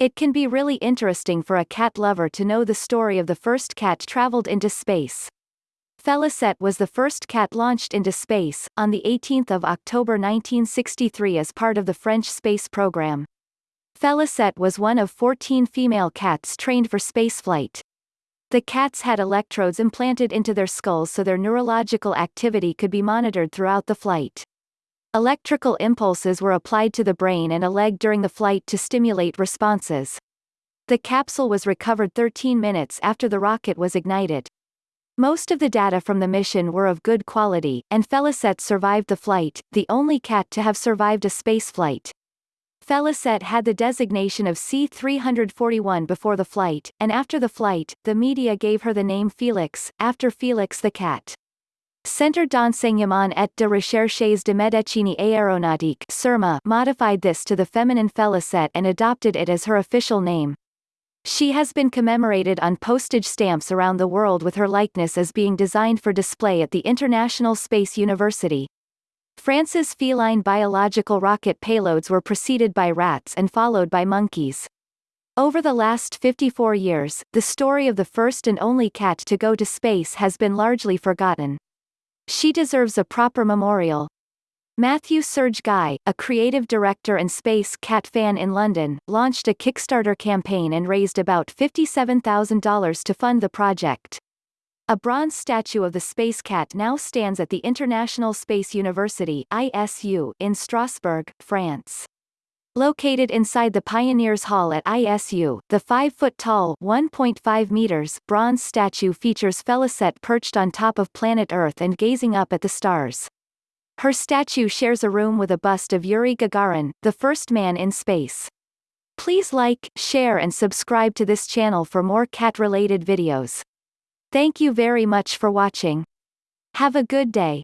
It can be really interesting for a cat lover to know the story of the first cat traveled into space. Felicette was the first cat launched into space, on 18 October 1963 as part of the French space program. Felicette was one of 14 female cats trained for spaceflight. The cats had electrodes implanted into their skulls so their neurological activity could be monitored throughout the flight. Electrical impulses were applied to the brain and a leg during the flight to stimulate responses. The capsule was recovered 13 minutes after the rocket was ignited. Most of the data from the mission were of good quality, and Felicette survived the flight, the only cat to have survived a spaceflight. Felicette had the designation of C-341 before the flight, and after the flight, the media gave her the name Felix, after Felix the cat. Centre d'enseignement et de recherches de médecine aéronautique CERMA modified this to the feminine Felicette and adopted it as her official name. She has been commemorated on postage stamps around the world with her likeness as being designed for display at the International Space University. France's feline biological rocket payloads were preceded by rats and followed by monkeys. Over the last 54 years, the story of the first and only cat to go to space has been largely forgotten. She deserves a proper memorial. Matthew Serge Guy, a creative director and space cat fan in London, launched a Kickstarter campaign and raised about $57,000 to fund the project. A bronze statue of the space cat now stands at the International Space University ISU in Strasbourg, France. Located inside the Pioneers Hall at ISU, the 5-foot-tall (1.5 meters) bronze statue features Felicette perched on top of planet Earth and gazing up at the stars. Her statue shares a room with a bust of Yuri Gagarin, the first man in space. Please like, share and subscribe to this channel for more cat-related videos. Thank you very much for watching. Have a good day.